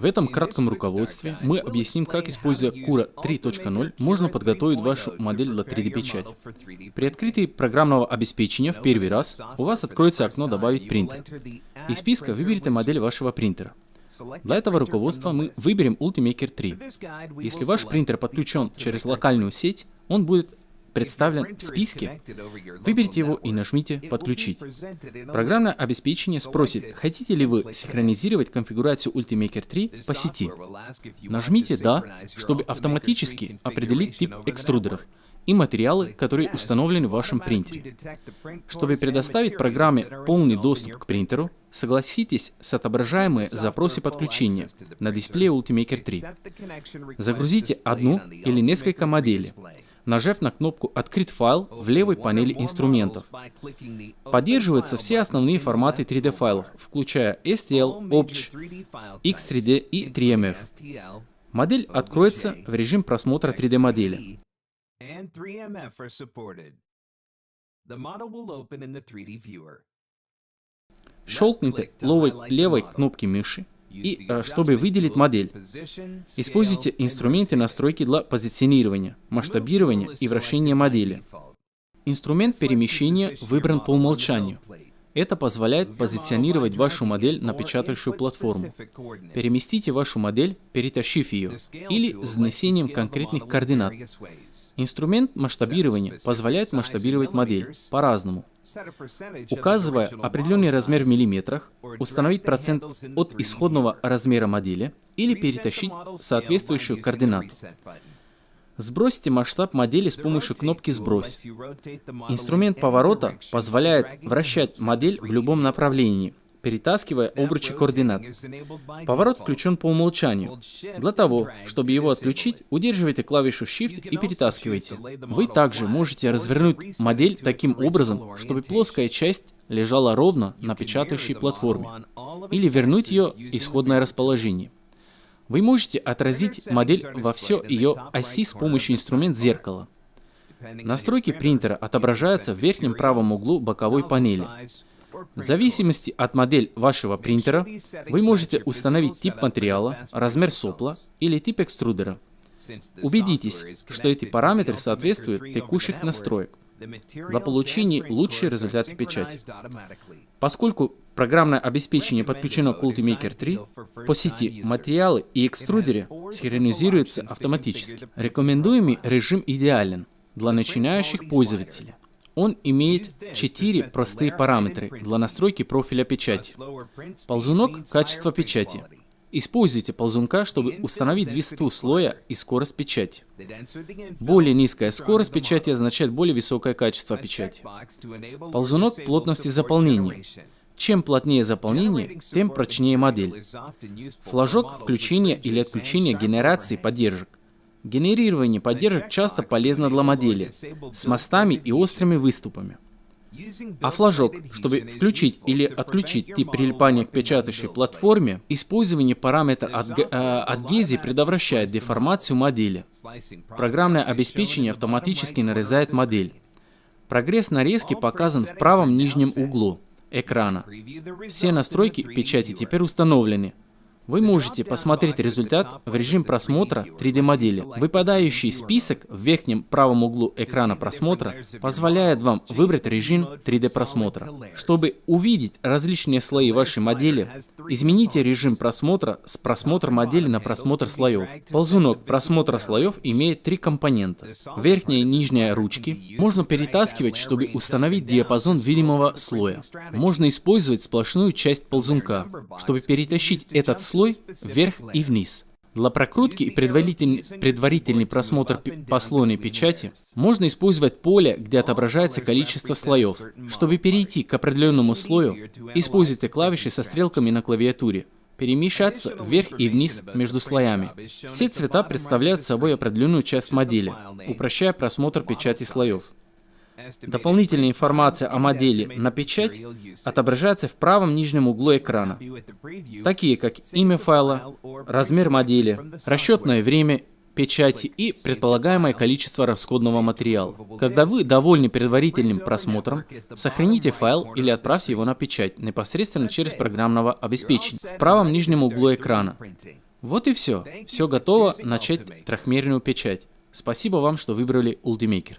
В этом кратком руководстве мы объясним, как, используя Cura 3.0, можно подготовить вашу модель для 3D-печати. При открытии программного обеспечения в первый раз у вас откроется окно «Добавить принтер». Из списка выберите модель вашего принтера. Для этого руководства мы выберем Ultimaker 3. Если ваш принтер подключен через локальную сеть, он будет представлен в списке, выберите его и нажмите «Подключить». Программное обеспечение спросит, хотите ли вы синхронизировать конфигурацию Ultimaker 3 по сети. Нажмите «Да», чтобы автоматически определить тип экструдеров и материалы, которые установлены в вашем принтере. Чтобы предоставить программе полный доступ к принтеру, согласитесь с отображаемые запросы подключения на дисплее Ultimaker 3. Загрузите одну или несколько моделей нажав на кнопку «Открыть файл» в левой панели инструментов. Поддерживаются все основные форматы 3D файлов, включая STL, OBJ, X3D и 3MF. Модель откроется в режим просмотра 3D модели. Щелкните левой, левой кнопки мыши и э, чтобы выделить модель, используйте инструменты настройки для позиционирования, масштабирования и вращения модели. Инструмент перемещения выбран по умолчанию. Это позволяет позиционировать вашу модель на печатающую платформу. Переместите вашу модель, перетащив ее, или с внесением конкретных координат. Инструмент масштабирования позволяет масштабировать модель по-разному. Указывая определенный размер в миллиметрах, установить процент от исходного размера модели или перетащить соответствующую координату. Сбросьте масштаб модели с помощью кнопки «Сбрось». Инструмент поворота позволяет вращать модель в любом направлении, перетаскивая обручи координат. Поворот включен по умолчанию. Для того, чтобы его отключить, удерживайте клавишу Shift и перетаскивайте. Вы также можете развернуть модель таким образом, чтобы плоская часть лежала ровно на печатающей платформе, или вернуть ее исходное расположение. Вы можете отразить модель во все ее оси с помощью инструмента зеркала. Настройки принтера отображаются в верхнем правом углу боковой панели. В зависимости от модели вашего принтера, вы можете установить тип материала, размер сопла или тип экструдера. Убедитесь, что эти параметры соответствуют текущих настроек для получения лучшей результата печати. Поскольку программное обеспечение подключено к Ultimaker 3, по сети материалы и экструдеры синхронизируются автоматически. Рекомендуемый режим идеален для начинающих пользователей. Он имеет четыре простые параметры для настройки профиля печати. Ползунок – качество печати. Используйте ползунка, чтобы установить высоту слоя и скорость печати. Более низкая скорость печати означает более высокое качество печати. Ползунок плотности заполнения. Чем плотнее заполнение, тем прочнее модель. Флажок включения или отключения генерации поддержек. Генерирование поддержек часто полезно для модели с мостами и острыми выступами. А флажок, чтобы включить или отключить тип прилипания к печатающей платформе, использование параметра от, э, от GESI предотвращает деформацию модели. Программное обеспечение автоматически нарезает модель. Прогресс нарезки показан в правом нижнем углу экрана. Все настройки печати теперь установлены. Вы можете посмотреть результат в режим просмотра 3D модели. Выпадающий список в верхнем правом углу экрана просмотра позволяет вам выбрать режим 3D просмотра. Чтобы увидеть различные слои вашей модели, измените режим просмотра с просмотра модели на просмотр слоев. Ползунок просмотра слоев имеет три компонента. Верхняя и нижняя ручки можно перетаскивать, чтобы установить диапазон видимого слоя. Можно использовать сплошную часть ползунка, чтобы перетащить этот слой слой вверх и вниз. Для прокрутки и предварительный, предварительный просмотр послойной печати можно использовать поле, где отображается количество слоев. Чтобы перейти к определенному слою, используйте клавиши со стрелками на клавиатуре. Перемещаться вверх и вниз между слоями. Все цвета представляют собой определенную часть модели, упрощая просмотр печати слоев. Дополнительная информация о модели на печать отображается в правом нижнем углу экрана, такие как имя файла, размер модели, расчетное время печати и предполагаемое количество расходного материала. Когда вы довольны предварительным просмотром, сохраните файл или отправьте его на печать непосредственно через программного обеспечения в правом нижнем углу экрана. Вот и все. Все готово начать трехмерную печать. Спасибо вам, что выбрали Ultimaker.